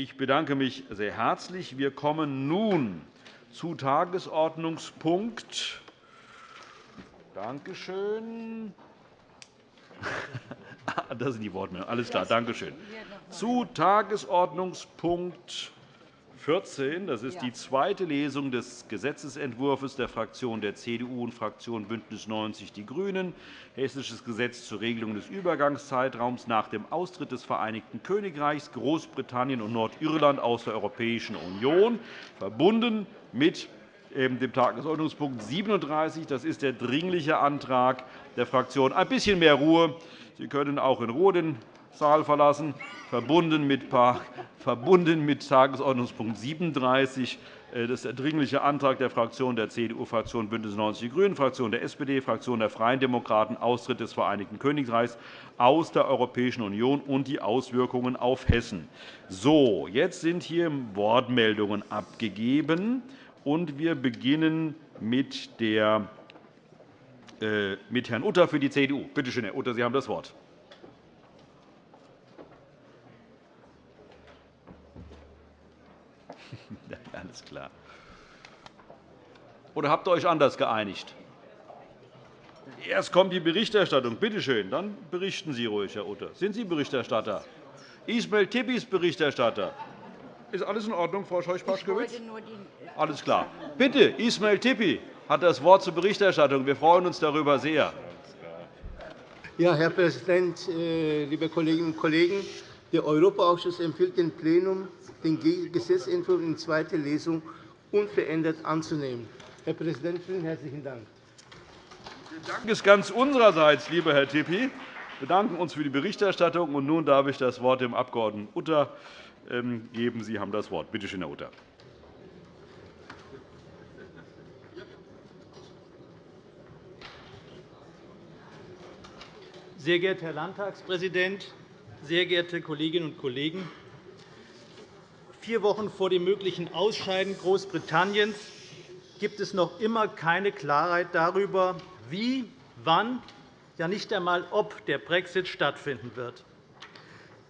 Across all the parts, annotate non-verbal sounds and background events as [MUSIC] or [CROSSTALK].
Ich bedanke mich sehr herzlich. Wir kommen nun zu Tagesordnungspunkt Danke schön. [LAUGHS] Das sind die Wortmeldungen. Alles klar, danke schön. Zu Tagesordnungspunkt 14. Das ist die zweite Lesung des Gesetzentwurfs der Fraktion der CDU und Fraktion BÜNDNIS 90 die GRÜNEN, Hessisches Gesetz zur Regelung des Übergangszeitraums nach dem Austritt des Vereinigten Königreichs, Großbritannien und Nordirland aus der Europäischen Union, verbunden mit dem Tagesordnungspunkt 37. Das ist der Dringliche Antrag der Fraktion. Ein bisschen mehr Ruhe. Sie können auch in Ruhe den Saal verlassen. Verbunden mit, Tagesordnungspunkt 37. Äh, das ist der Dringliche Antrag der Fraktionen der CDU, Fraktion BÜNDNIS 90 die GRÜNEN, Fraktion der SPD, Fraktion der Freien Demokraten, Austritt des Vereinigten Königreichs aus der Europäischen Union und die Auswirkungen auf Hessen. So, jetzt sind hier Wortmeldungen abgegeben. Und wir beginnen mit, der, äh, mit Herrn Utter für die CDU. Bitte schön, Herr Utter, Sie haben das Wort. [LAUGHS] Alles klar. Oder habt ihr euch anders geeinigt? Erst kommt die Berichterstattung. Bitte schön, dann berichten Sie ruhig, Herr Utter. Sind Sie Berichterstatter? Ismail Tippi ist Berichterstatter. Ist alles in Ordnung, Frau Scheuch-Paschkewitz? Alles klar. Bitte, Ismail Tippi hat das Wort zur Berichterstattung. Wir freuen uns darüber sehr. Ja, Herr Präsident, äh, liebe Kolleginnen und Kollegen! Der Europaausschuss empfiehlt dem Plenum, den Gesetzentwurf in zweiter Lesung unverändert anzunehmen. Herr Präsident, vielen herzlichen Dank. Der Dank ist ganz unsererseits, lieber Herr Tippi. Wir bedanken uns für die Berichterstattung. Und nun darf ich das Wort dem Abg. Utter ähm, geben. Sie haben das Wort. Bitte schön, Herr Utter. Sehr geehrter Herr Landtagspräsident, sehr geehrte Kolleginnen und Kollegen! Vier Wochen vor dem möglichen Ausscheiden Großbritanniens gibt es noch immer keine Klarheit darüber, wie, wann, ja nicht einmal ob der Brexit stattfinden wird.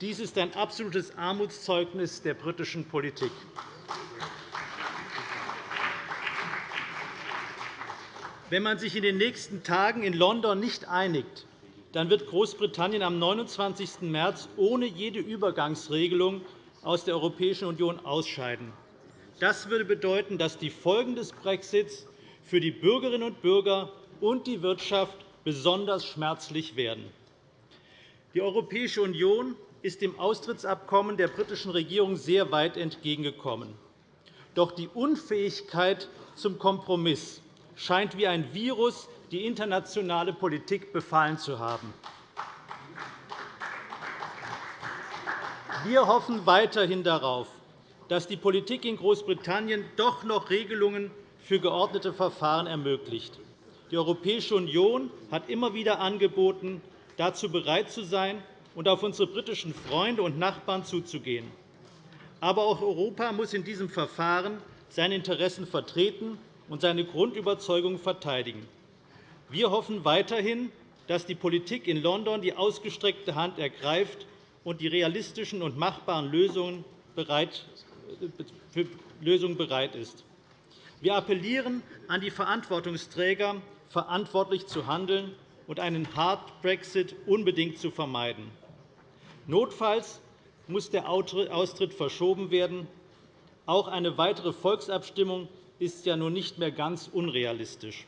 Dies ist ein absolutes Armutszeugnis der britischen Politik. Wenn man sich in den nächsten Tagen in London nicht einigt, dann wird Großbritannien am 29. März ohne jede Übergangsregelung aus der Europäischen Union ausscheiden. Das würde bedeuten, dass die Folgen des Brexits für die Bürgerinnen und Bürger und die Wirtschaft besonders schmerzlich werden. Die Europäische Union ist dem Austrittsabkommen der britischen Regierung sehr weit entgegengekommen. Doch die Unfähigkeit zum Kompromiss scheint wie ein Virus die internationale Politik befallen zu haben. Wir hoffen weiterhin darauf, dass die Politik in Großbritannien doch noch Regelungen für geordnete Verfahren ermöglicht. Die Europäische Union hat immer wieder angeboten, dazu bereit zu sein, und auf unsere britischen Freunde und Nachbarn zuzugehen. Aber auch Europa muss in diesem Verfahren seine Interessen vertreten und seine Grundüberzeugung verteidigen. Wir hoffen weiterhin, dass die Politik in London die ausgestreckte Hand ergreift und die realistischen und machbaren Lösungen bereit, für Lösungen bereit ist. Wir appellieren an die Verantwortungsträger, verantwortlich zu handeln und einen Hard Brexit unbedingt zu vermeiden. Notfalls muss der Austritt verschoben werden. Auch eine weitere Volksabstimmung ist ja nun nicht mehr ganz unrealistisch.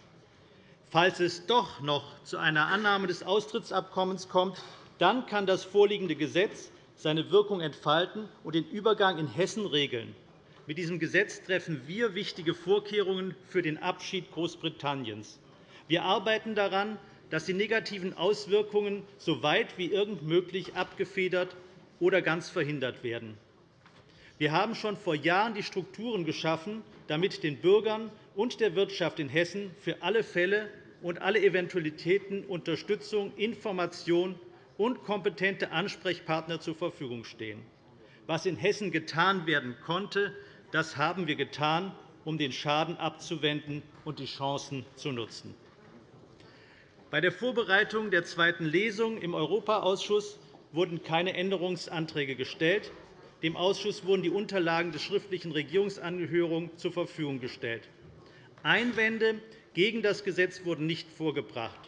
Falls es doch noch zu einer Annahme des Austrittsabkommens kommt, dann kann das vorliegende Gesetz seine Wirkung entfalten und den Übergang in Hessen regeln. Mit diesem Gesetz treffen wir wichtige Vorkehrungen für den Abschied Großbritanniens. Wir arbeiten daran, dass die negativen Auswirkungen so weit wie irgend möglich abgefedert oder ganz verhindert werden. Wir haben schon vor Jahren die Strukturen geschaffen, damit den Bürgern und der Wirtschaft in Hessen für alle Fälle und alle Eventualitäten Unterstützung, Information und kompetente Ansprechpartner zur Verfügung stehen. Was in Hessen getan werden konnte, das haben wir getan, um den Schaden abzuwenden und die Chancen zu nutzen. Bei der Vorbereitung der zweiten Lesung im Europaausschuss wurden keine Änderungsanträge gestellt. Dem Ausschuss wurden die Unterlagen des schriftlichen Regierungsanhörung zur Verfügung gestellt. Einwände gegen das Gesetz wurden nicht vorgebracht.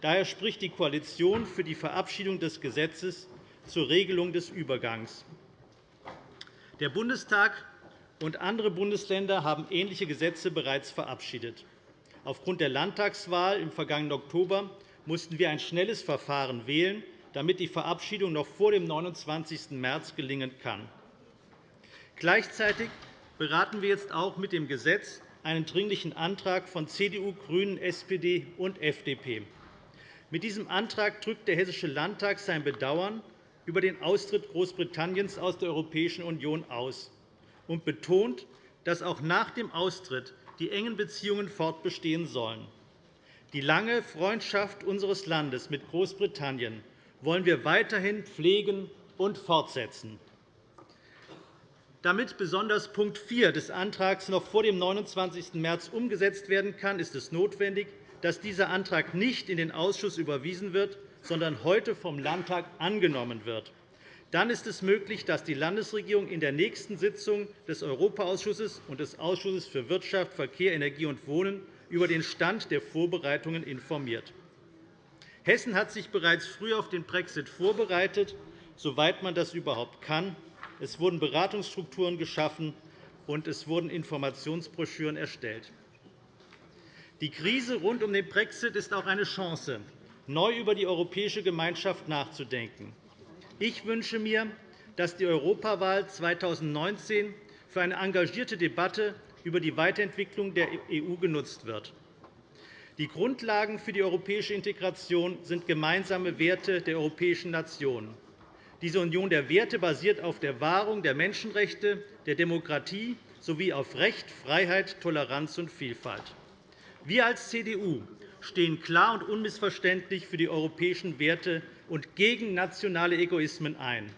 Daher spricht die Koalition für die Verabschiedung des Gesetzes zur Regelung des Übergangs. Der Bundestag und andere Bundesländer haben ähnliche Gesetze bereits verabschiedet. Aufgrund der Landtagswahl im vergangenen Oktober mussten wir ein schnelles Verfahren wählen, damit die Verabschiedung noch vor dem 29. März gelingen kann. Gleichzeitig beraten wir jetzt auch mit dem Gesetz einen Dringlichen Antrag von CDU, GRÜNEN, SPD und FDP. Mit diesem Antrag drückt der Hessische Landtag sein Bedauern über den Austritt Großbritanniens aus der Europäischen Union aus und betont, dass auch nach dem Austritt die engen Beziehungen fortbestehen sollen. Die lange Freundschaft unseres Landes mit Großbritannien wollen wir weiterhin pflegen und fortsetzen. Damit besonders Punkt 4 des Antrags noch vor dem 29. März umgesetzt werden kann, ist es notwendig, dass dieser Antrag nicht in den Ausschuss überwiesen wird, sondern heute vom Landtag angenommen wird. Dann ist es möglich, dass die Landesregierung in der nächsten Sitzung des Europaausschusses und des Ausschusses für Wirtschaft, Verkehr, Energie und Wohnen über den Stand der Vorbereitungen informiert. Hessen hat sich bereits früh auf den Brexit vorbereitet, soweit man das überhaupt kann. Es wurden Beratungsstrukturen geschaffen, und es wurden Informationsbroschüren erstellt. Die Krise rund um den Brexit ist auch eine Chance, neu über die europäische Gemeinschaft nachzudenken. Ich wünsche mir, dass die Europawahl 2019 für eine engagierte Debatte über die Weiterentwicklung der EU genutzt wird. Die Grundlagen für die europäische Integration sind gemeinsame Werte der europäischen Nationen. Diese Union der Werte basiert auf der Wahrung der Menschenrechte, der Demokratie sowie auf Recht, Freiheit, Toleranz und Vielfalt. Wir als CDU stehen klar und unmissverständlich für die europäischen Werte und gegen nationale Egoismen ein.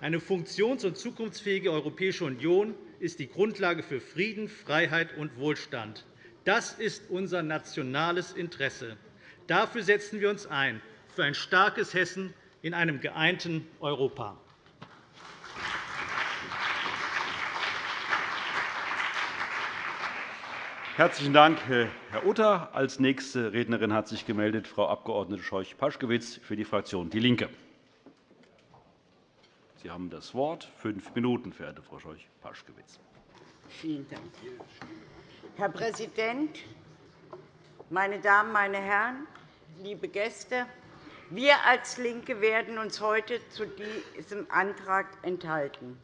Eine funktions- und zukunftsfähige Europäische Union ist die Grundlage für Frieden, Freiheit und Wohlstand. Das ist unser nationales Interesse. Dafür setzen wir uns ein, für ein starkes Hessen in einem geeinten Europa. Herzlichen Dank, Herr Utter. Als nächste Rednerin hat sich gemeldet Frau Abg. Scheuch-Paschkewitz für die Fraktion DIE LINKE. Sie haben das Wort. Fünf Minuten, verehrte Frau Scheuch-Paschkewitz. Vielen Dank. Herr Präsident, meine Damen, meine Herren, liebe Gäste! Wir als LINKE werden uns heute zu diesem Antrag enthalten.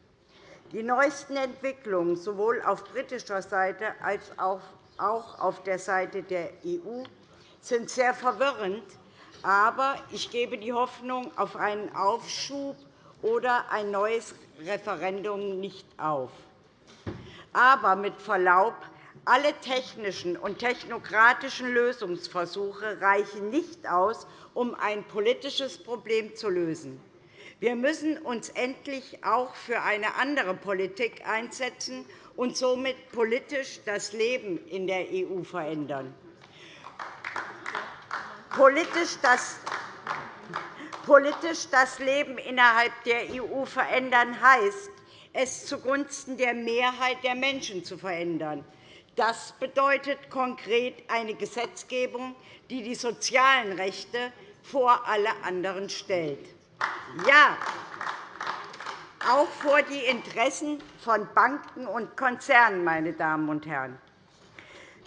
Die neuesten Entwicklungen sowohl auf britischer Seite als auch auf der Seite der EU sind sehr verwirrend, aber ich gebe die Hoffnung auf einen Aufschub oder ein neues Referendum nicht auf. Aber mit Verlaub, alle technischen und technokratischen Lösungsversuche reichen nicht aus, um ein politisches Problem zu lösen. Wir müssen uns endlich auch für eine andere Politik einsetzen und somit politisch das Leben in der EU verändern. Politisch das politisch das Leben innerhalb der EU verändern heißt, es zugunsten der Mehrheit der Menschen zu verändern. Das bedeutet konkret eine Gesetzgebung, die die sozialen Rechte vor alle anderen stellt. Ja, auch vor die Interessen von Banken und Konzernen, meine Damen und Herren.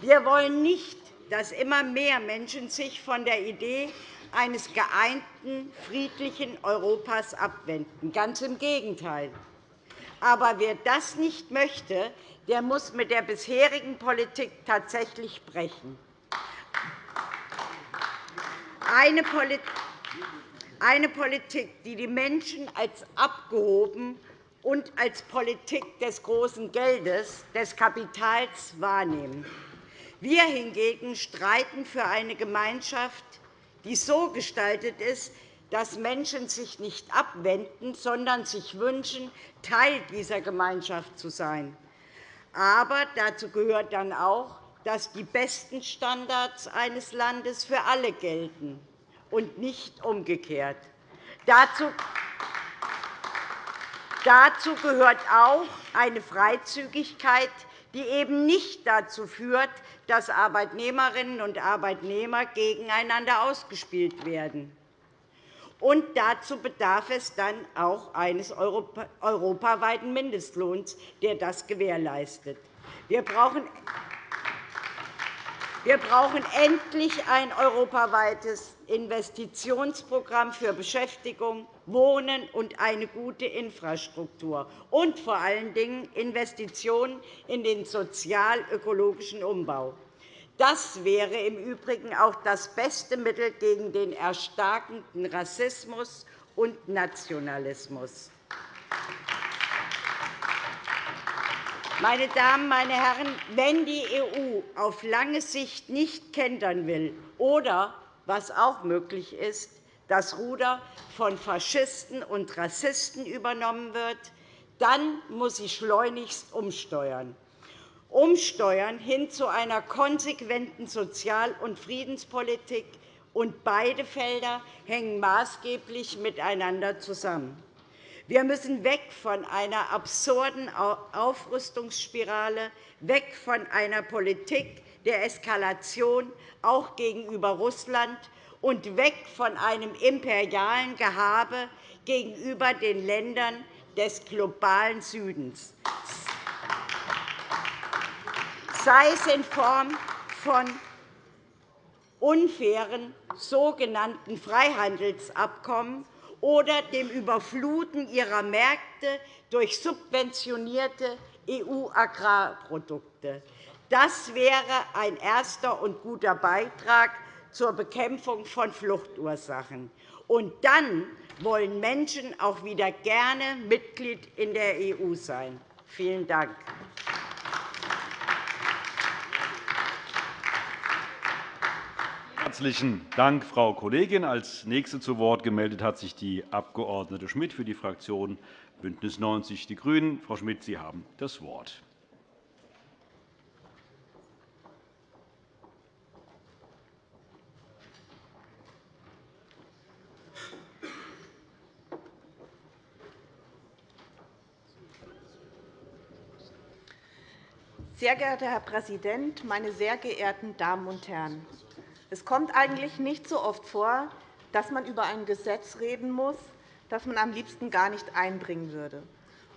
Wir wollen nicht, dass immer mehr Menschen sich von der Idee eines geeinten, friedlichen Europas abwenden. Ganz im Gegenteil. Aber wer das nicht möchte, der muss mit der bisherigen Politik tatsächlich brechen. Eine Politik, die die Menschen als abgehoben und als Politik des großen Geldes, des Kapitals wahrnehmen. Wir hingegen streiten für eine Gemeinschaft, die so gestaltet ist, dass Menschen sich nicht abwenden, sondern sich wünschen, Teil dieser Gemeinschaft zu sein. Aber dazu gehört dann auch, dass die besten Standards eines Landes für alle gelten, und nicht umgekehrt. Dazu gehört auch eine Freizügigkeit, die eben nicht dazu führt, dass Arbeitnehmerinnen und Arbeitnehmer gegeneinander ausgespielt werden. Und dazu bedarf es dann auch eines europaweiten Mindestlohns, der das gewährleistet. Wir brauchen wir brauchen endlich ein europaweites Investitionsprogramm für Beschäftigung, Wohnen und eine gute Infrastruktur und vor allen Dingen Investitionen in den sozial-ökologischen Umbau. Das wäre im Übrigen auch das beste Mittel gegen den erstarkenden Rassismus und Nationalismus. Meine Damen, meine Herren, wenn die EU auf lange Sicht nicht kentern will oder, was auch möglich ist, das Ruder von Faschisten und Rassisten übernommen wird, dann muss sie schleunigst umsteuern. Umsteuern hin zu einer konsequenten Sozial- und Friedenspolitik, und beide Felder hängen maßgeblich miteinander zusammen. Wir müssen weg von einer absurden Aufrüstungsspirale, weg von einer Politik der Eskalation, auch gegenüber Russland, und weg von einem imperialen Gehabe gegenüber den Ländern des globalen Südens, sei es in Form von unfairen sogenannten Freihandelsabkommen oder dem Überfluten ihrer Märkte durch subventionierte EU-Agrarprodukte. Das wäre ein erster und guter Beitrag zur Bekämpfung von Fluchtursachen. Und dann wollen Menschen auch wieder gerne Mitglied in der EU sein. Vielen Dank. Herzlichen Dank, Frau Kollegin. Als nächste zu Wort gemeldet hat sich die Abg. Schmidt für die Fraktion BÜNDNIS 90 die GRÜNEN. Frau Schmidt, Sie haben das Wort. Sehr geehrter Herr Präsident, meine sehr geehrten Damen und Herren! Es kommt eigentlich nicht so oft vor, dass man über ein Gesetz reden muss, das man am liebsten gar nicht einbringen würde.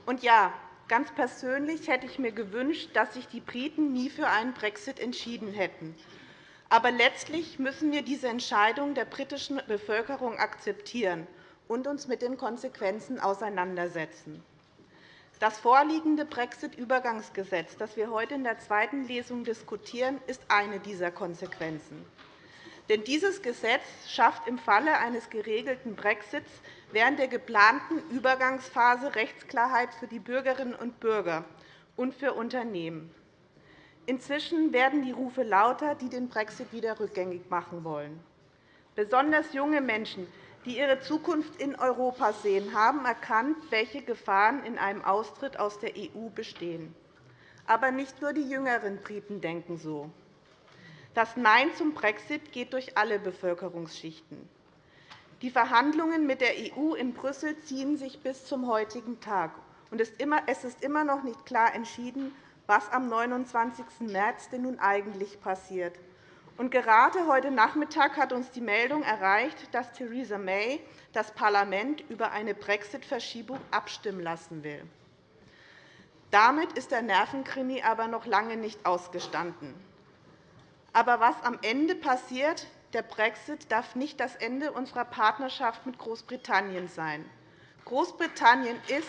Und ja, ganz persönlich hätte ich mir gewünscht, dass sich die Briten nie für einen Brexit entschieden hätten. Aber letztlich müssen wir diese Entscheidung der britischen Bevölkerung akzeptieren und uns mit den Konsequenzen auseinandersetzen. Das vorliegende Brexit-Übergangsgesetz, das wir heute in der zweiten Lesung diskutieren, ist eine dieser Konsequenzen. Denn dieses Gesetz schafft im Falle eines geregelten Brexits während der geplanten Übergangsphase Rechtsklarheit für die Bürgerinnen und Bürger und für Unternehmen. Inzwischen werden die Rufe lauter, die den Brexit wieder rückgängig machen wollen. Besonders junge Menschen, die ihre Zukunft in Europa sehen, haben erkannt, welche Gefahren in einem Austritt aus der EU bestehen. Aber nicht nur die jüngeren Briten denken so. Das Nein zum Brexit geht durch alle Bevölkerungsschichten. Die Verhandlungen mit der EU in Brüssel ziehen sich bis zum heutigen Tag. Es ist immer noch nicht klar entschieden, was am 29. März denn nun eigentlich passiert. Und gerade heute Nachmittag hat uns die Meldung erreicht, dass Theresa May das Parlament über eine Brexit-Verschiebung abstimmen lassen will. Damit ist der Nervenkrimi aber noch lange nicht ausgestanden. Aber was am Ende passiert, der Brexit darf nicht das Ende unserer Partnerschaft mit Großbritannien sein. Großbritannien ist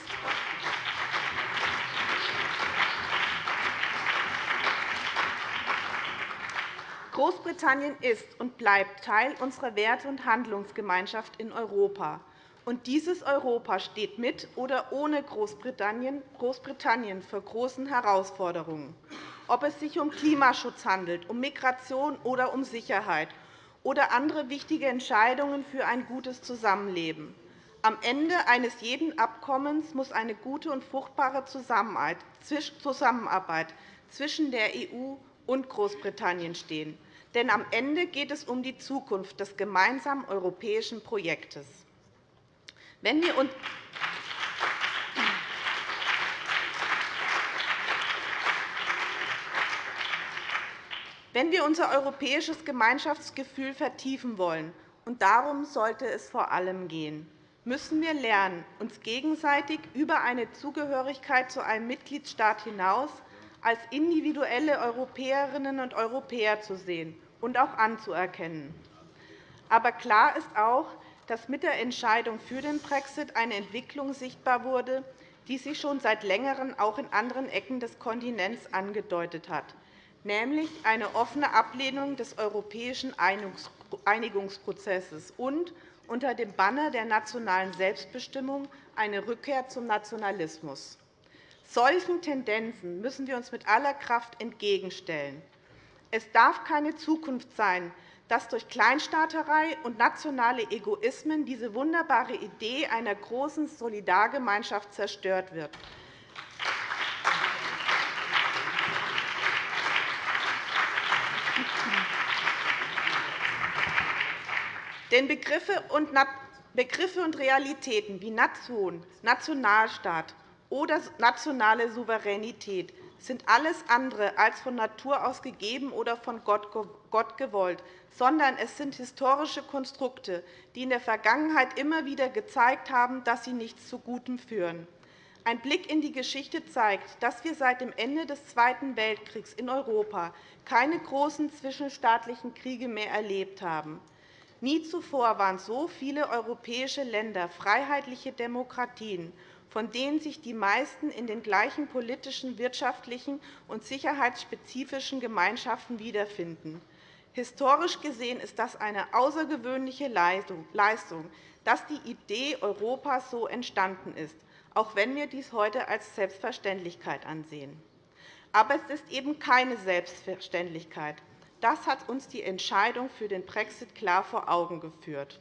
Großbritannien ist und bleibt Teil unserer Werte- und Handlungsgemeinschaft in Europa. Und dieses Europa steht mit oder ohne Großbritannien vor großen Herausforderungen ob es sich um Klimaschutz handelt, um Migration oder um Sicherheit oder andere wichtige Entscheidungen für ein gutes Zusammenleben. Am Ende eines jeden Abkommens muss eine gute und fruchtbare Zusammenarbeit zwischen der EU und Großbritannien stehen. Denn am Ende geht es um die Zukunft des gemeinsamen europäischen Projektes. Wenn wir wenn wir unser europäisches Gemeinschaftsgefühl vertiefen wollen, und darum sollte es vor allem gehen, müssen wir lernen, uns gegenseitig über eine Zugehörigkeit zu einem Mitgliedstaat hinaus als individuelle Europäerinnen und Europäer zu sehen und auch anzuerkennen. Aber klar ist auch, dass mit der Entscheidung für den Brexit eine Entwicklung sichtbar wurde, die sich schon seit Längerem auch in anderen Ecken des Kontinents angedeutet hat, nämlich eine offene Ablehnung des europäischen Einigungsprozesses und unter dem Banner der nationalen Selbstbestimmung eine Rückkehr zum Nationalismus. Solchen Tendenzen müssen wir uns mit aller Kraft entgegenstellen. Es darf keine Zukunft sein, dass durch Kleinstaaterei und nationale Egoismen diese wunderbare Idee einer großen Solidargemeinschaft zerstört wird. Denn Begriffe und Realitäten wie Nation, Nationalstaat oder nationale Souveränität sind alles andere als von Natur aus gegeben oder von Gott gewollt, sondern es sind historische Konstrukte, die in der Vergangenheit immer wieder gezeigt haben, dass sie nichts zu Gutem führen. Ein Blick in die Geschichte zeigt, dass wir seit dem Ende des Zweiten Weltkriegs in Europa keine großen zwischenstaatlichen Kriege mehr erlebt haben. Nie zuvor waren so viele europäische Länder freiheitliche Demokratien von denen sich die meisten in den gleichen politischen, wirtschaftlichen und sicherheitsspezifischen Gemeinschaften wiederfinden. Historisch gesehen ist das eine außergewöhnliche Leistung, dass die Idee Europas so entstanden ist, auch wenn wir dies heute als Selbstverständlichkeit ansehen. Aber es ist eben keine Selbstverständlichkeit. Das hat uns die Entscheidung für den Brexit klar vor Augen geführt.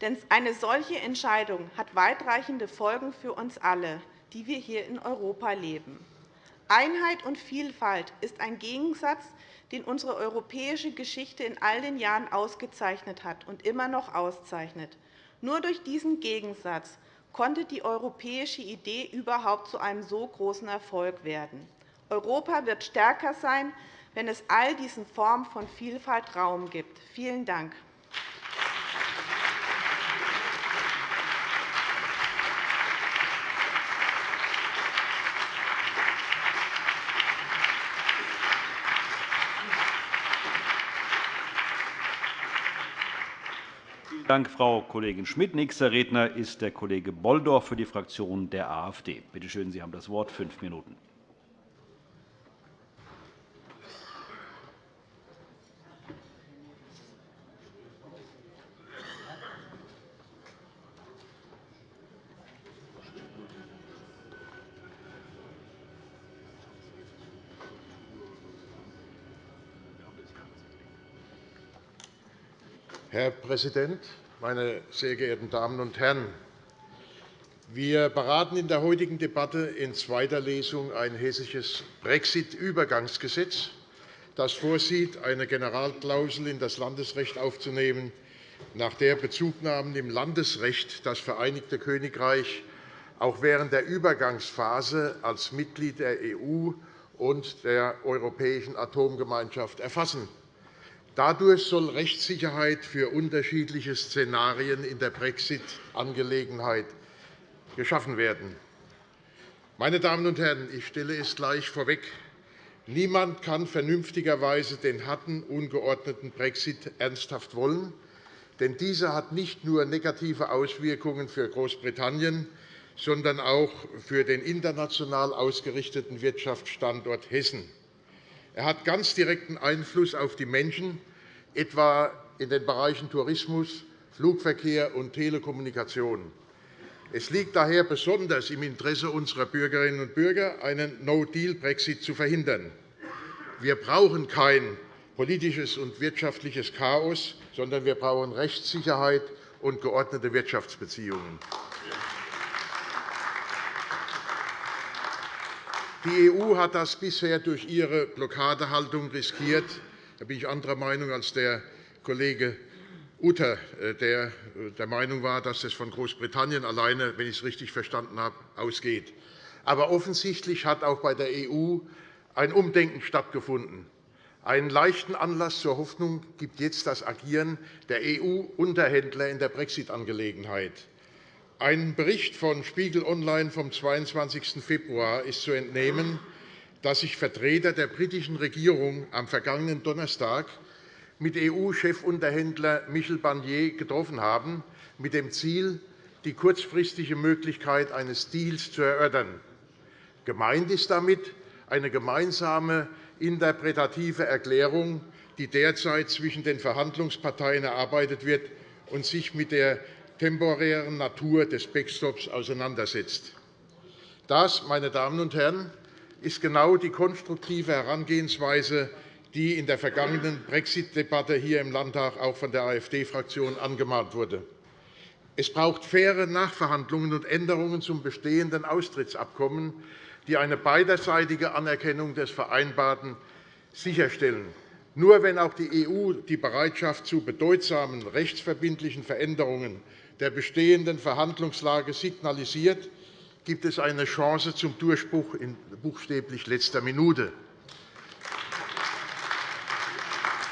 Denn eine solche Entscheidung hat weitreichende Folgen für uns alle, die wir hier in Europa leben. Einheit und Vielfalt ist ein Gegensatz, den unsere europäische Geschichte in all den Jahren ausgezeichnet hat und immer noch auszeichnet. Nur durch diesen Gegensatz konnte die europäische Idee überhaupt zu einem so großen Erfolg werden. Europa wird stärker sein, wenn es all diesen Formen von Vielfalt Raum gibt. Vielen Dank. Dank, Frau Kollegin Schmidt. Nächster Redner ist der Kollege Bolldorf für die Fraktion der AfD. Bitte schön, Sie haben das Wort. Fünf Minuten. Herr Präsident, meine sehr geehrten Damen und Herren! Wir beraten in der heutigen Debatte in zweiter Lesung ein hessisches Brexit-Übergangsgesetz, das vorsieht, eine Generalklausel in das Landesrecht aufzunehmen, nach der Bezugnahmen im Landesrecht das Vereinigte Königreich auch während der Übergangsphase als Mitglied der EU und der Europäischen Atomgemeinschaft erfassen Dadurch soll Rechtssicherheit für unterschiedliche Szenarien in der Brexit-Angelegenheit geschaffen werden. Meine Damen und Herren, ich stelle es gleich vorweg. Niemand kann vernünftigerweise den harten, ungeordneten Brexit ernsthaft wollen. Denn dieser hat nicht nur negative Auswirkungen für Großbritannien, sondern auch für den international ausgerichteten Wirtschaftsstandort Hessen. Er hat ganz direkten Einfluss auf die Menschen, etwa in den Bereichen Tourismus, Flugverkehr und Telekommunikation. Es liegt daher besonders im Interesse unserer Bürgerinnen und Bürger, einen No-Deal-Brexit zu verhindern. Wir brauchen kein politisches und wirtschaftliches Chaos, sondern wir brauchen Rechtssicherheit und geordnete Wirtschaftsbeziehungen. Die EU hat das bisher durch ihre Blockadehaltung riskiert. Da bin ich anderer Meinung als der Kollege Utter, äh, der äh, der Meinung war, dass es von Großbritannien alleine, wenn ich es richtig verstanden habe, ausgeht. Aber offensichtlich hat auch bei der EU ein Umdenken stattgefunden. Einen leichten Anlass zur Hoffnung gibt jetzt das Agieren der EU-Unterhändler in der Brexit-Angelegenheit. Einem Bericht von Spiegel Online vom 22. Februar ist zu entnehmen, dass sich Vertreter der britischen Regierung am vergangenen Donnerstag mit EU-Chefunterhändler Michel Barnier getroffen haben, mit dem Ziel, die kurzfristige Möglichkeit eines Deals zu erörtern. Gemeint ist damit eine gemeinsame interpretative Erklärung, die derzeit zwischen den Verhandlungsparteien erarbeitet wird und sich mit der temporären Natur des Backstops auseinandersetzt. Das, meine Damen und Herren, ist genau die konstruktive Herangehensweise, die in der vergangenen Brexit-Debatte hier im Landtag auch von der AfD-Fraktion angemahnt wurde. Es braucht faire Nachverhandlungen und Änderungen zum bestehenden Austrittsabkommen, die eine beiderseitige Anerkennung des Vereinbarten sicherstellen. Nur wenn auch die EU die Bereitschaft zu bedeutsamen rechtsverbindlichen Veränderungen der bestehenden Verhandlungslage signalisiert, gibt es eine Chance zum Durchbruch in buchstäblich letzter Minute.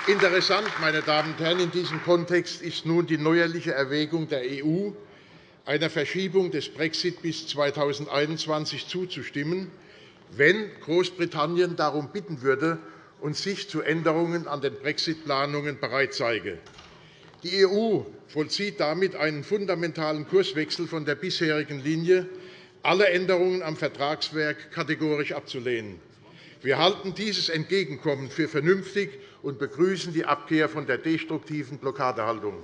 Interessant, meine Damen und Herren, in diesem Kontext ist nun die neuerliche Erwägung der EU, einer Verschiebung des Brexit bis 2021 zuzustimmen, wenn Großbritannien darum bitten würde und sich zu Änderungen an den Brexit-Planungen bereit zeige. Die EU vollzieht damit einen fundamentalen Kurswechsel von der bisherigen Linie, alle Änderungen am Vertragswerk kategorisch abzulehnen. Wir halten dieses Entgegenkommen für vernünftig und begrüßen die Abkehr von der destruktiven Blockadehaltung.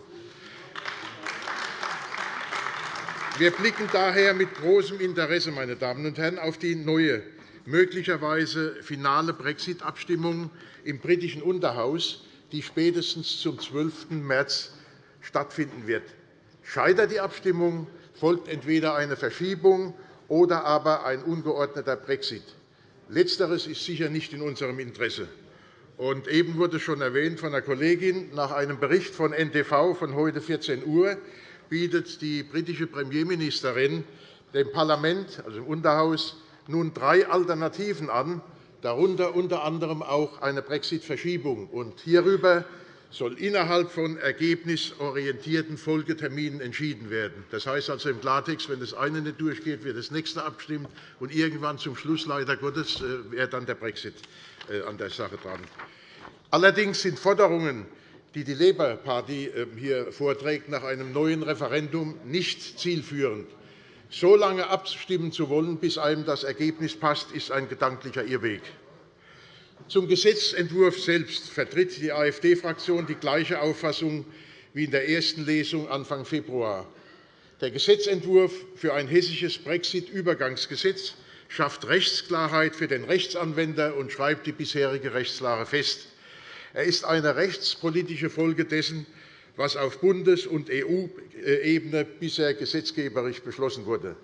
Wir blicken daher mit großem Interesse meine Damen und Herren, auf die neue, möglicherweise finale Brexit-Abstimmung im britischen Unterhaus, die spätestens zum 12. März stattfinden wird. Scheitert die Abstimmung, folgt entweder eine Verschiebung oder aber ein ungeordneter Brexit. Letzteres ist sicher nicht in unserem Interesse. Und eben wurde schon erwähnt von der Kollegin, nach einem Bericht von NTV von heute 14 Uhr bietet die britische Premierministerin dem Parlament, also im Unterhaus, nun drei Alternativen an, darunter unter anderem auch eine Brexit-Verschiebung. Hierüber soll innerhalb von ergebnisorientierten Folgeterminen entschieden werden. Das heißt also im Klartext, wenn das eine nicht durchgeht, wird das nächste abstimmt, und irgendwann zum Schluss, leider Gottes, äh, wäre dann der Brexit äh, an der Sache dran. Allerdings sind Forderungen die die Labour Party ähm, hier vorträgt, nach einem neuen Referendum nicht zielführend. So lange abstimmen zu wollen, bis einem das Ergebnis passt, ist ein gedanklicher Irrweg. Zum Gesetzentwurf selbst vertritt die AfD-Fraktion die gleiche Auffassung wie in der ersten Lesung Anfang Februar. Der Gesetzentwurf für ein hessisches Brexit-Übergangsgesetz schafft Rechtsklarheit für den Rechtsanwender und schreibt die bisherige Rechtslage fest. Er ist eine rechtspolitische Folge dessen, was auf Bundes- und EU-Ebene bisher gesetzgeberisch beschlossen wurde.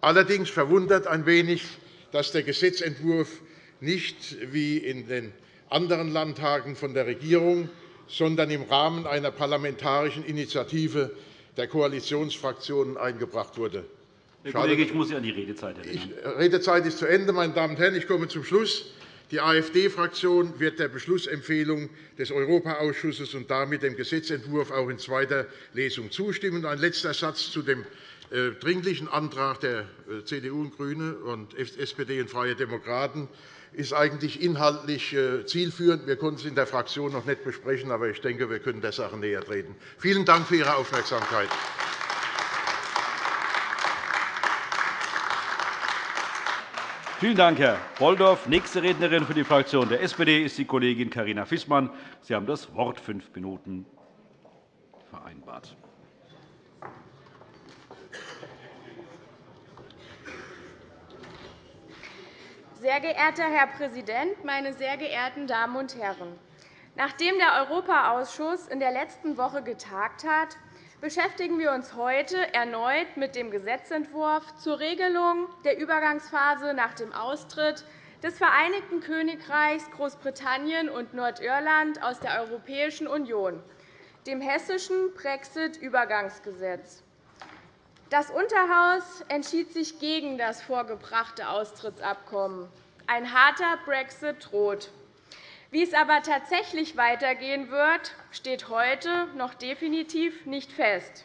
Allerdings verwundert ein wenig, dass der Gesetzentwurf nicht wie in den anderen Landtagen von der Regierung, sondern im Rahmen einer parlamentarischen Initiative der Koalitionsfraktionen eingebracht wurde. Herr Kollege, ich muss Sie an die Redezeit erinnern. Die Redezeit ist zu Ende, meine Damen und Herren. Ich komme zum Schluss. Die AfD-Fraktion wird der Beschlussempfehlung des Europaausschusses und damit dem Gesetzentwurf auch in zweiter Lesung zustimmen. Ein letzter Satz zu dem äh, dringlichen Antrag der äh, CDU und GRÜNE und SPD und Freie Demokraten ist eigentlich inhaltlich äh, zielführend. Wir konnten es in der Fraktion noch nicht besprechen, aber ich denke, wir können der Sache näher treten. Vielen Dank für Ihre Aufmerksamkeit. Vielen Dank, Herr Bolldorf. Nächste Rednerin für die Fraktion der SPD ist die Kollegin Carina Fissmann. Sie haben das Wort fünf Minuten vereinbart. Sehr geehrter Herr Präsident, meine sehr geehrten Damen und Herren! Nachdem der Europaausschuss in der letzten Woche getagt hat, beschäftigen wir uns heute erneut mit dem Gesetzentwurf zur Regelung der Übergangsphase nach dem Austritt des Vereinigten Königreichs Großbritannien und Nordirland aus der Europäischen Union, dem hessischen Brexit-Übergangsgesetz. Das Unterhaus entschied sich gegen das vorgebrachte Austrittsabkommen. Ein harter Brexit droht. Wie es aber tatsächlich weitergehen wird, steht heute noch definitiv nicht fest.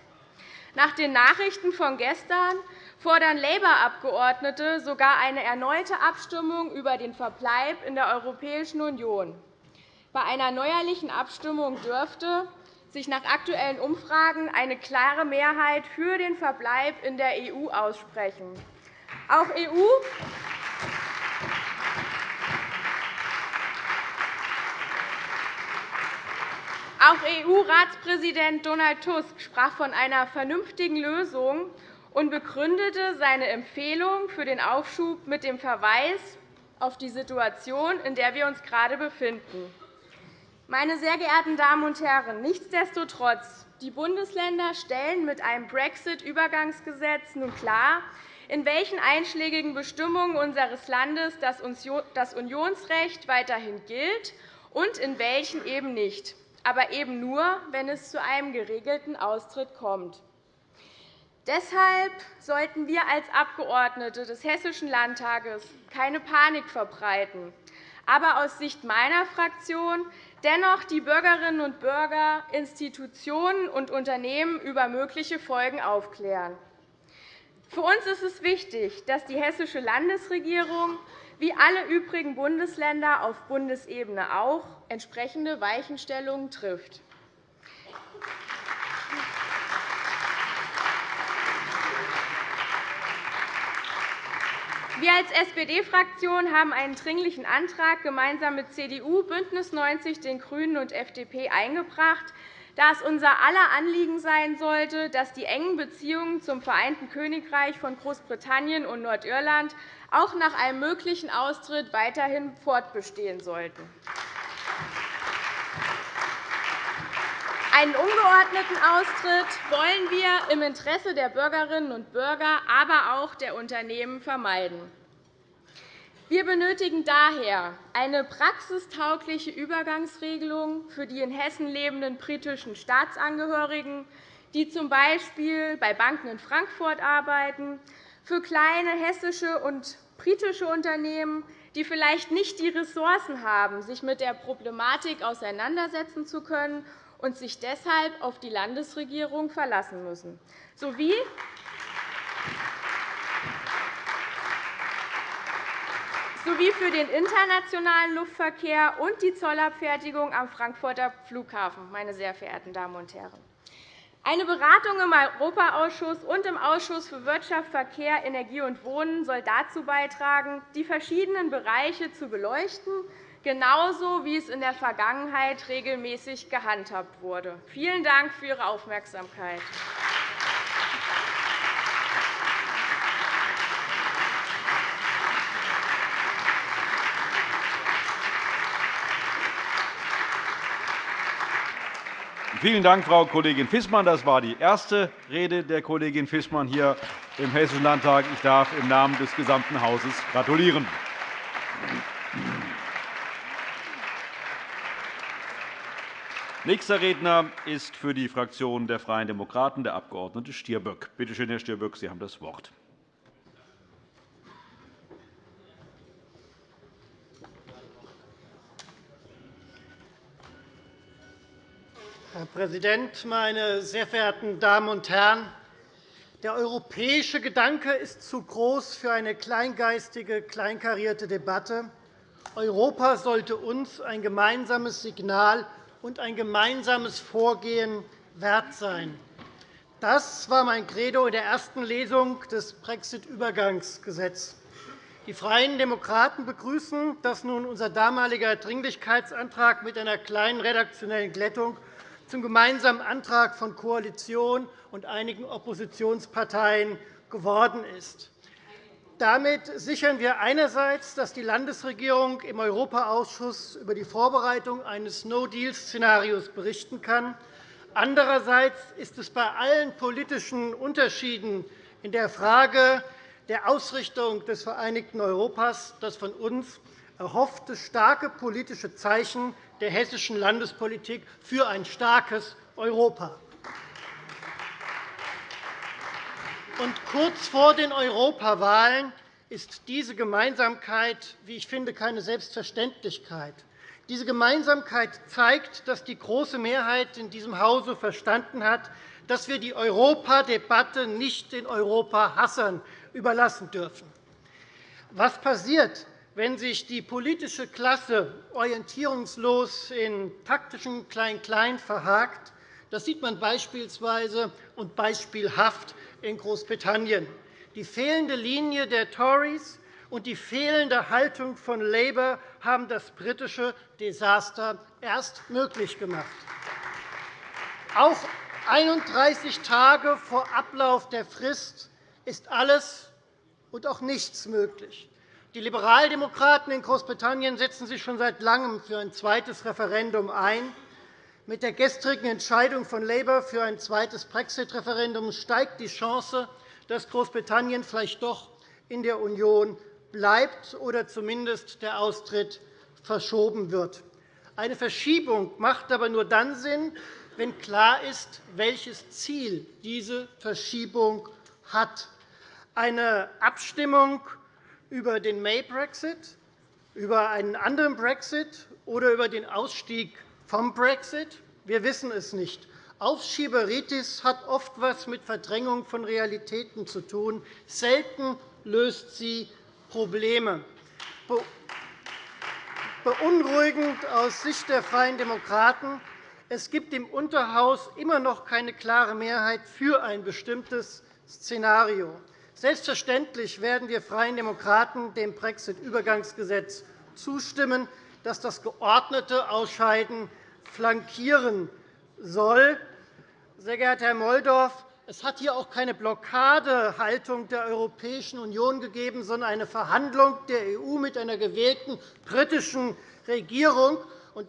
Nach den Nachrichten von gestern fordern Labour-Abgeordnete sogar eine erneute Abstimmung über den Verbleib in der Europäischen Union. Bei einer neuerlichen Abstimmung dürfte sich nach aktuellen Umfragen eine klare Mehrheit für den Verbleib in der EU aussprechen. Auch EU Auch EU-Ratspräsident Donald Tusk sprach von einer vernünftigen Lösung und begründete seine Empfehlung für den Aufschub mit dem Verweis auf die Situation, in der wir uns gerade befinden. Meine sehr geehrten Damen und Herren, nichtsdestotrotz, die Bundesländer stellen mit einem Brexit-Übergangsgesetz nun klar, in welchen einschlägigen Bestimmungen unseres Landes das Unionsrecht weiterhin gilt und in welchen eben nicht aber eben nur, wenn es zu einem geregelten Austritt kommt. Deshalb sollten wir als Abgeordnete des Hessischen Landtages keine Panik verbreiten, aber aus Sicht meiner Fraktion dennoch die Bürgerinnen und Bürger, Institutionen und Unternehmen über mögliche Folgen aufklären. Für uns ist es wichtig, dass die Hessische Landesregierung wie alle übrigen Bundesländer auf Bundesebene auch entsprechende Weichenstellungen trifft. Wir als SPD-Fraktion haben einen Dringlichen Antrag gemeinsam mit CDU, BÜNDNIS 90 den GRÜNEN und FDP eingebracht, da es unser aller Anliegen sein sollte, dass die engen Beziehungen zum Vereinten Königreich von Großbritannien und Nordirland auch nach einem möglichen Austritt weiterhin fortbestehen sollten. Einen ungeordneten Austritt wollen wir im Interesse der Bürgerinnen und Bürger, aber auch der Unternehmen vermeiden. Wir benötigen daher eine praxistaugliche Übergangsregelung für die in Hessen lebenden britischen Staatsangehörigen, die z. B. bei Banken in Frankfurt arbeiten, für kleine hessische und britische Unternehmen, die vielleicht nicht die Ressourcen haben, sich mit der Problematik auseinandersetzen zu können und sich deshalb auf die Landesregierung verlassen müssen, sowie sowie für den internationalen Luftverkehr und die Zollabfertigung am Frankfurter Flughafen. Meine sehr verehrten Damen und Herren. Eine Beratung im Europaausschuss und im Ausschuss für Wirtschaft, Verkehr, Energie und Wohnen soll dazu beitragen, die verschiedenen Bereiche zu beleuchten, genauso wie es in der Vergangenheit regelmäßig gehandhabt wurde. Vielen Dank für Ihre Aufmerksamkeit. Vielen Dank, Frau Kollegin Fissmann. Das war die erste Rede der Kollegin Fissmann hier im Hessischen Landtag. Ich darf im Namen des gesamten Hauses gratulieren. Nächster Redner ist für die Fraktion der Freien Demokraten der Abg. Stirböck. Bitte schön, Herr Stirböck, Sie haben das Wort. Herr Präsident, meine sehr verehrten Damen und Herren! Der europäische Gedanke ist zu groß für eine kleingeistige, kleinkarierte Debatte. Europa sollte uns ein gemeinsames Signal und ein gemeinsames Vorgehen wert sein. Das war mein Credo in der ersten Lesung des Brexit-Übergangsgesetzes. Die Freien Demokraten begrüßen, dass nun unser damaliger Dringlichkeitsantrag mit einer kleinen redaktionellen Glättung zum gemeinsamen Antrag von Koalition und einigen Oppositionsparteien geworden ist. Damit sichern wir einerseits, dass die Landesregierung im Europaausschuss über die Vorbereitung eines No-Deal-Szenarios berichten kann. Andererseits ist es bei allen politischen Unterschieden in der Frage der Ausrichtung des vereinigten Europas das von uns erhoffte starke politische Zeichen der hessischen Landespolitik für ein starkes Europa. Und kurz vor den Europawahlen ist diese Gemeinsamkeit, wie ich finde, keine Selbstverständlichkeit. Diese Gemeinsamkeit zeigt, dass die große Mehrheit in diesem Hause verstanden hat, dass wir die Europadebatte nicht den Europahassern überlassen dürfen. Was passiert, wenn sich die politische Klasse orientierungslos in taktischen Klein-Klein verhakt? Das sieht man beispielsweise und beispielhaft in Großbritannien. Die fehlende Linie der Tories und die fehlende Haltung von Labour haben das britische Desaster erst möglich gemacht. Auch 31 Tage vor Ablauf der Frist ist alles und auch nichts möglich. Die Liberaldemokraten in Großbritannien setzen sich schon seit Langem für ein zweites Referendum ein. Mit der gestrigen Entscheidung von Labour für ein zweites Brexit-Referendum steigt die Chance, dass Großbritannien vielleicht doch in der Union bleibt oder zumindest der Austritt verschoben wird. Eine Verschiebung macht aber nur dann Sinn, wenn klar ist, welches Ziel diese Verschiebung hat. Eine Abstimmung über den May-Brexit, über einen anderen Brexit oder über den Ausstieg vom Brexit? Wir wissen es nicht. Aufschieberitis hat oft etwas mit Verdrängung von Realitäten zu tun. Selten löst sie Probleme. Beunruhigend aus Sicht der Freien Demokraten. Es gibt im Unterhaus immer noch keine klare Mehrheit für ein bestimmtes Szenario. Selbstverständlich werden wir Freien Demokraten dem Brexit-Übergangsgesetz zustimmen, das das geordnete Ausscheiden flankieren soll. Sehr geehrter Herr Molldorf, es hat hier auch keine Blockadehaltung der Europäischen Union gegeben, sondern eine Verhandlung der EU mit einer gewählten britischen Regierung.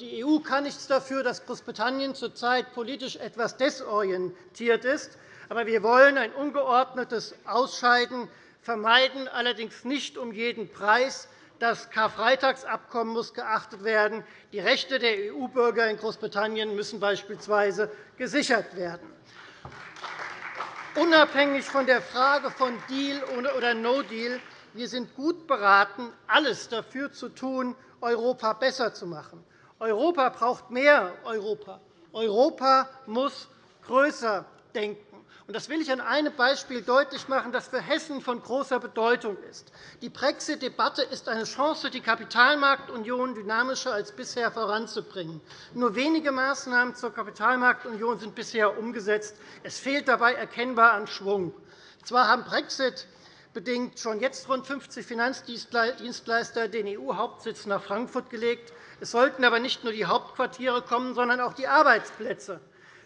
Die EU kann nichts dafür, dass Großbritannien zurzeit politisch etwas desorientiert ist. Aber wir wollen ein ungeordnetes Ausscheiden vermeiden, allerdings nicht um jeden Preis. Das Karfreitagsabkommen muss geachtet werden. Die Rechte der EU-Bürger in Großbritannien müssen beispielsweise gesichert werden. Unabhängig von der Frage von Deal oder No Deal, wir sind gut beraten, alles dafür zu tun, Europa besser zu machen. Europa braucht mehr Europa. Europa muss größer denken. Das will ich an einem Beispiel deutlich machen, das für Hessen von großer Bedeutung ist. Die Brexit-Debatte ist eine Chance, die Kapitalmarktunion dynamischer als bisher voranzubringen. Nur wenige Maßnahmen zur Kapitalmarktunion sind bisher umgesetzt. Es fehlt dabei erkennbar an Schwung. Zwar haben Brexit bedingt schon jetzt rund 50 Finanzdienstleister den EU-Hauptsitz nach Frankfurt gelegt. Es sollten aber nicht nur die Hauptquartiere kommen, sondern auch die Arbeitsplätze.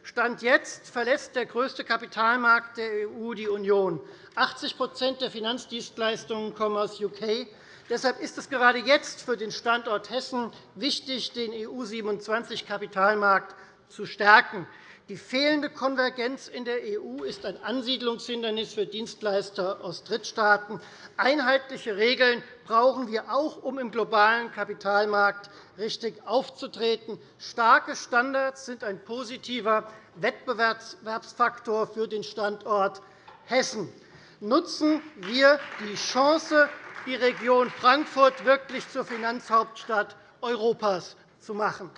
Stand jetzt verlässt der größte Kapitalmarkt der EU die Union. 80% der Finanzdienstleistungen kommen aus UK. Deshalb ist es gerade jetzt für den Standort Hessen wichtig, den EU-27-Kapitalmarkt zu stärken. Die fehlende Konvergenz in der EU ist ein Ansiedlungshindernis für Dienstleister aus Drittstaaten. Einheitliche Regeln brauchen wir auch, um im globalen Kapitalmarkt richtig aufzutreten. Starke Standards sind ein positiver Wettbewerbsfaktor für den Standort Hessen. Nutzen wir die Chance, die Region Frankfurt wirklich zur Finanzhauptstadt Europas zu machen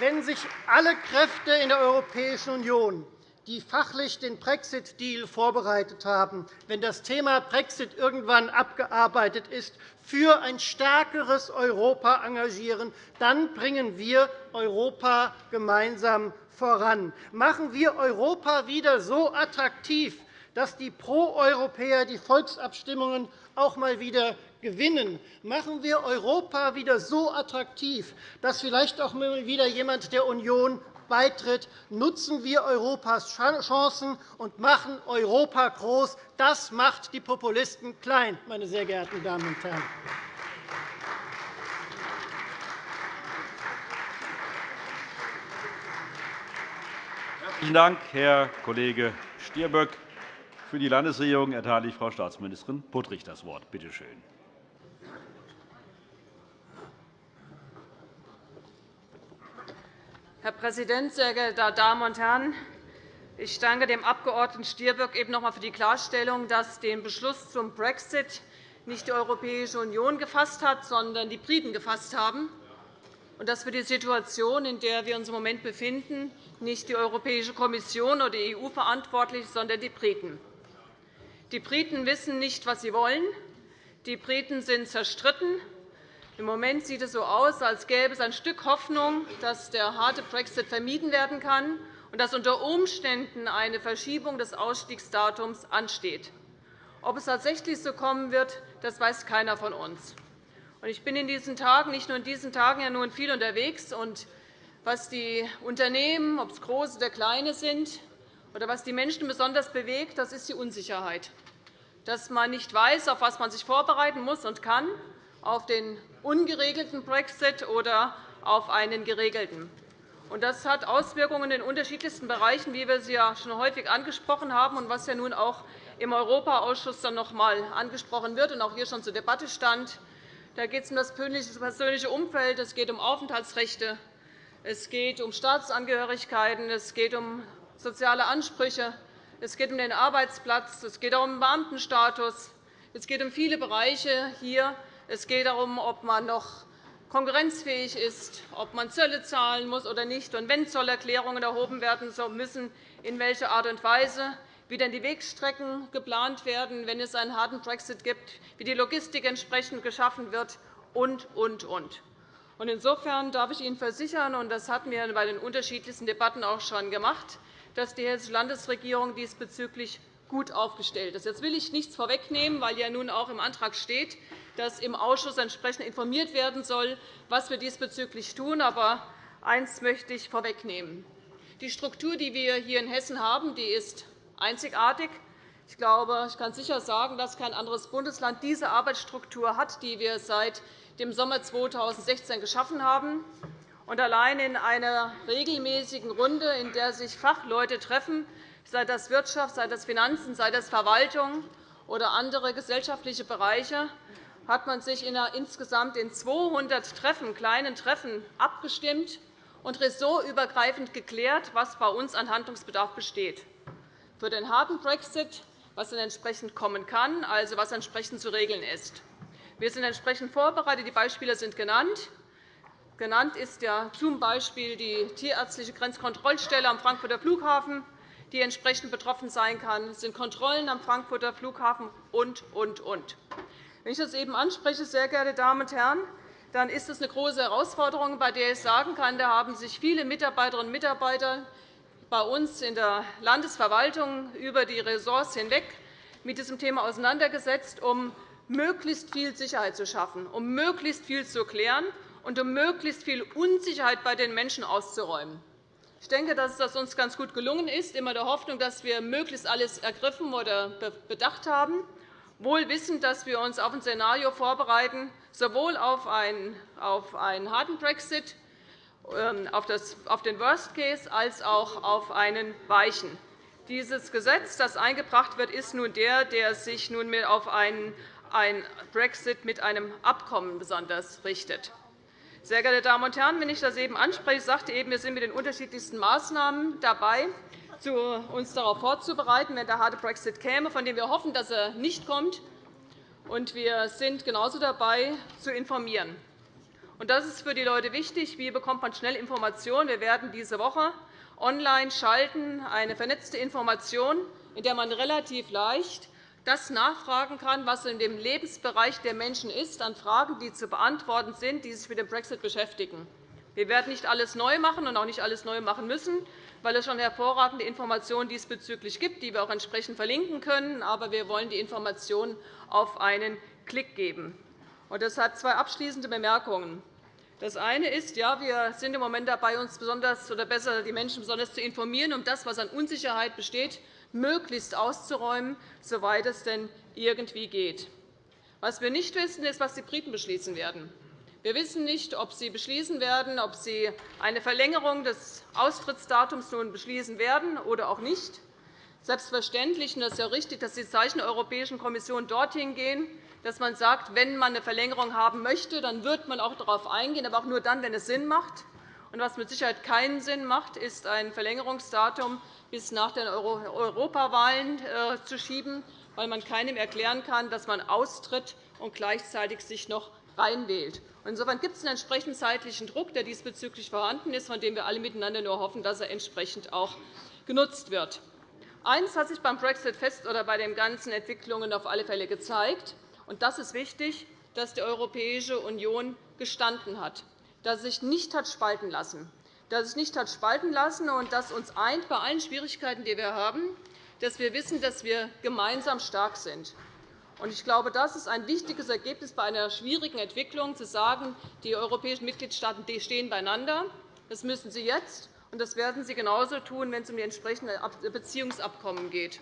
wenn sich alle Kräfte in der Europäischen Union, die fachlich den Brexit-Deal vorbereitet haben, wenn das Thema Brexit irgendwann abgearbeitet ist, für ein stärkeres Europa engagieren, dann bringen wir Europa gemeinsam voran. Machen wir Europa wieder so attraktiv, dass die Pro-Europäer die Volksabstimmungen auch einmal wieder gewinnen. Machen wir Europa wieder so attraktiv, dass vielleicht auch wieder jemand der Union beitritt. Nutzen wir Europas Chancen und machen Europa groß. Das macht die Populisten klein, meine sehr geehrten Damen und Herren. Herzlichen Dank, Herr Kollege Stirböck. Für die Landesregierung erteile ich Frau Staatsministerin Puttrich das Wort. Bitte schön. Herr Präsident, sehr geehrte Damen und Herren! Ich danke dem Abg. Stirböck eben noch einmal für die Klarstellung, dass den Beschluss zum Brexit nicht die Europäische Union gefasst hat, sondern die Briten gefasst haben. und dass für die Situation, in der wir uns im Moment befinden, nicht die Europäische Kommission oder die EU verantwortlich ist, sondern die Briten. Die Briten wissen nicht, was sie wollen. Die Briten sind zerstritten. Im Moment sieht es so aus, als gäbe es ein Stück Hoffnung, dass der harte Brexit vermieden werden kann und dass unter Umständen eine Verschiebung des Ausstiegsdatums ansteht. Ob es tatsächlich so kommen wird, das weiß keiner von uns. Ich bin in diesen Tagen, nicht nur in diesen Tagen, ja nun viel unterwegs. Und was die Unternehmen, ob es große oder kleine sind, oder was die Menschen besonders bewegt, das ist die Unsicherheit. Dass man nicht weiß, auf was man sich vorbereiten muss und kann, auf den ungeregelten Brexit oder auf einen geregelten. Das hat Auswirkungen in den unterschiedlichsten Bereichen, wie wir sie ja schon häufig angesprochen haben und was ja nun auch im Europaausschuss dann noch einmal angesprochen wird und auch hier schon zur Debatte stand. Da geht es um das persönliche Umfeld, es geht um Aufenthaltsrechte, es geht um Staatsangehörigkeiten, es geht um soziale Ansprüche, es geht um den Arbeitsplatz, es geht auch um den Beamtenstatus, es geht um viele Bereiche hier. Es geht darum, ob man noch konkurrenzfähig ist, ob man Zölle zahlen muss oder nicht, und wenn Zollerklärungen erhoben werden müssen, in welcher Art und Weise wie denn die Wegstrecken geplant werden, wenn es einen harten Brexit gibt, wie die Logistik entsprechend geschaffen wird, und, und, und. Insofern darf ich Ihnen versichern, und das hatten wir bei den unterschiedlichsten Debatten auch schon gemacht, dass die Hessische Landesregierung diesbezüglich gut aufgestellt ist. Jetzt will ich nichts vorwegnehmen, weil ja nun auch im Antrag steht, dass im Ausschuss entsprechend informiert werden soll, was wir diesbezüglich tun. Aber eines möchte ich vorwegnehmen. Die Struktur, die wir hier in Hessen haben, die ist einzigartig. Ich glaube, ich kann sicher sagen, dass kein anderes Bundesland diese Arbeitsstruktur hat, die wir seit dem Sommer 2016 geschaffen haben. Und allein in einer regelmäßigen Runde, in der sich Fachleute treffen, sei das Wirtschaft, sei das Finanzen, sei das Verwaltung oder andere gesellschaftliche Bereiche, hat man sich in insgesamt in 200 Treffen, kleinen Treffen abgestimmt und ressortübergreifend geklärt, was bei uns an Handlungsbedarf besteht für den harten Brexit, was dann entsprechend kommen kann, also was entsprechend zu regeln ist. Wir sind entsprechend vorbereitet. Die Beispiele sind genannt. Genannt ist ja z. B. die tierärztliche Grenzkontrollstelle am Frankfurter Flughafen, die entsprechend betroffen sein kann. Es sind Kontrollen am Frankfurter Flughafen und, und, und. Wenn ich das eben anspreche, sehr geehrte Damen und Herren, dann ist es eine große Herausforderung, bei der ich sagen kann, da haben sich viele Mitarbeiterinnen und Mitarbeiter bei uns in der Landesverwaltung über die Ressorts hinweg mit diesem Thema auseinandergesetzt, um möglichst viel Sicherheit zu schaffen, um möglichst viel zu klären und um möglichst viel Unsicherheit bei den Menschen auszuräumen. Ich denke, dass es uns ganz gut gelungen ist, immer der Hoffnung, dass wir möglichst alles ergriffen oder bedacht haben, wohl wissend, dass wir uns auf ein Szenario vorbereiten, sowohl auf einen harten Brexit ähm, auf den Worst Case als auch auf einen weichen. Dieses Gesetz, das eingebracht wird, ist nun der, der sich nunmehr auf einen Brexit mit einem Abkommen besonders richtet. Sehr geehrte Damen und Herren, wenn ich das eben anspreche, ich sagte eben, wir sind mit den unterschiedlichsten Maßnahmen dabei, uns darauf vorzubereiten, wenn der harte Brexit käme, von dem wir hoffen, dass er nicht kommt. Und wir sind genauso dabei, zu informieren. Und das ist für die Leute wichtig. Wie bekommt man schnell Informationen? Wir werden diese Woche online schalten, eine vernetzte Information, in der man relativ leicht das nachfragen kann, was in dem Lebensbereich der Menschen ist, an Fragen, die zu beantworten sind, die sich mit dem Brexit beschäftigen. Wir werden nicht alles neu machen und auch nicht alles neu machen müssen, weil es schon hervorragende Informationen diesbezüglich gibt, die wir auch entsprechend verlinken können. Aber wir wollen die Informationen auf einen Klick geben. Das hat zwei abschließende Bemerkungen. Das eine ist, ja, wir sind im Moment dabei, uns besonders oder besser die Menschen besonders zu informieren, um das, was an Unsicherheit besteht, möglichst auszuräumen, soweit es denn irgendwie geht. Was wir nicht wissen, ist, was die Briten beschließen werden. Wir wissen nicht, ob sie beschließen werden, ob sie eine Verlängerung des Austrittsdatums nun beschließen werden oder auch nicht. Selbstverständlich, und das ist ja richtig, dass die Zeichen der Europäischen Kommission dorthin gehen, dass man sagt, wenn man eine Verlängerung haben möchte, dann wird man auch darauf eingehen, aber auch nur dann, wenn es Sinn macht. Und was mit Sicherheit keinen Sinn macht, ist ein Verlängerungsdatum bis nach den Europawahlen äh, zu schieben, weil man keinem erklären kann, dass man austritt und gleichzeitig sich noch reinwählt. Insofern gibt es einen entsprechenden zeitlichen Druck, der diesbezüglich vorhanden ist, von dem wir alle miteinander nur hoffen, dass er entsprechend auch genutzt wird. Eines hat sich beim Brexit fest oder bei den ganzen Entwicklungen auf alle Fälle gezeigt, und das ist wichtig, dass die Europäische Union gestanden hat, dass sie sich nicht hat spalten lassen, dass sich nicht hat spalten lassen und dass uns eint bei allen Schwierigkeiten, die wir haben, dass wir wissen, dass wir gemeinsam stark sind. Ich glaube, das ist ein wichtiges Ergebnis bei einer schwierigen Entwicklung, zu sagen, die europäischen Mitgliedstaaten stehen beieinander. Das müssen sie jetzt, und das werden sie genauso tun, wenn es um die entsprechenden Beziehungsabkommen geht.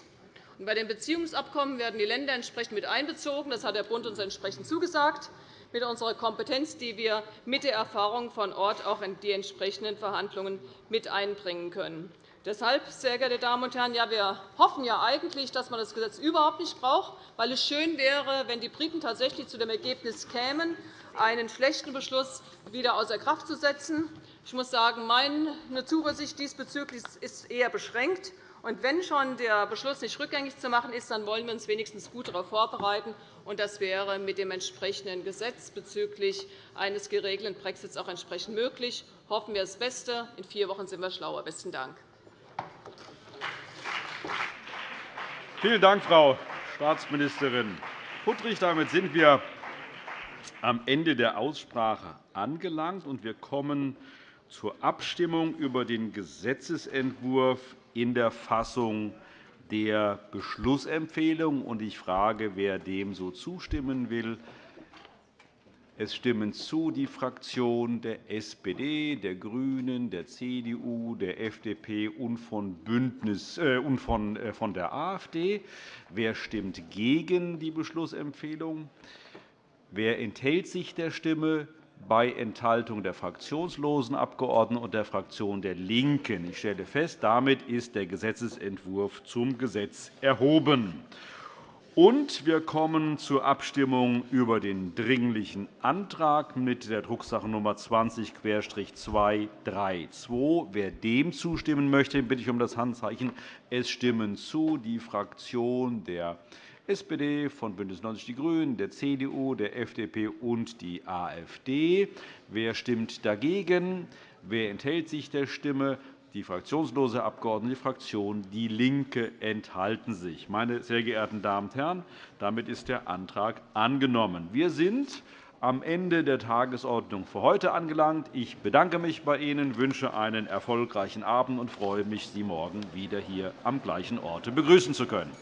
bei den Beziehungsabkommen werden die Länder entsprechend mit einbezogen. Das hat der Bund uns entsprechend zugesagt, mit unserer Kompetenz, die wir mit der Erfahrung von Ort auch in die entsprechenden Verhandlungen mit einbringen können. Deshalb, sehr geehrte Damen und Herren, ja, wir hoffen ja eigentlich, dass man das Gesetz überhaupt nicht braucht, weil es schön wäre, wenn die Briten tatsächlich zu dem Ergebnis kämen, einen schlechten Beschluss wieder außer Kraft zu setzen. Ich muss sagen, meine Zuversicht diesbezüglich ist eher beschränkt. Und wenn schon der Beschluss nicht rückgängig zu machen ist, dann wollen wir uns wenigstens gut darauf vorbereiten. Und das wäre mit dem entsprechenden Gesetz bezüglich eines geregelten Brexits auch entsprechend möglich. Hoffen wir das Beste. In vier Wochen sind wir schlauer. Besten Dank. Vielen Dank, Frau Staatsministerin Puttrich. Damit sind wir am Ende der Aussprache angelangt, und wir kommen zur Abstimmung über den Gesetzentwurf in der Fassung der Beschlussempfehlung. Ich frage, wer dem so zustimmen will. Es stimmen zu die Fraktionen der SPD, der GRÜNEN, der CDU, der FDP und von, Bündnis, äh, und von, äh, von der AfD. Wer stimmt gegen die Beschlussempfehlung? Wer enthält sich der Stimme? bei Enthaltung der fraktionslosen Abgeordneten und der Fraktion der LINKEN. Ich stelle fest, damit ist der Gesetzentwurf zum Gesetz erhoben. Und wir kommen zur Abstimmung über den Dringlichen Antrag mit der Drucksache Nummer 20-232. Wer dem zustimmen möchte, bitte ich um das Handzeichen. Es stimmen zu die Fraktion der SPD, von BÜNDNIS 90 die GRÜNEN, der CDU, der FDP und die AfD. Wer stimmt dagegen? Wer enthält sich der Stimme? Die fraktionslose Abgeordnete, die Fraktion DIE LINKE enthalten sich. Meine sehr geehrten Damen und Herren, damit ist der Antrag angenommen. Wir sind am Ende der Tagesordnung für heute angelangt. Ich bedanke mich bei Ihnen, wünsche einen erfolgreichen Abend und freue mich, Sie morgen wieder hier am gleichen Ort begrüßen zu können.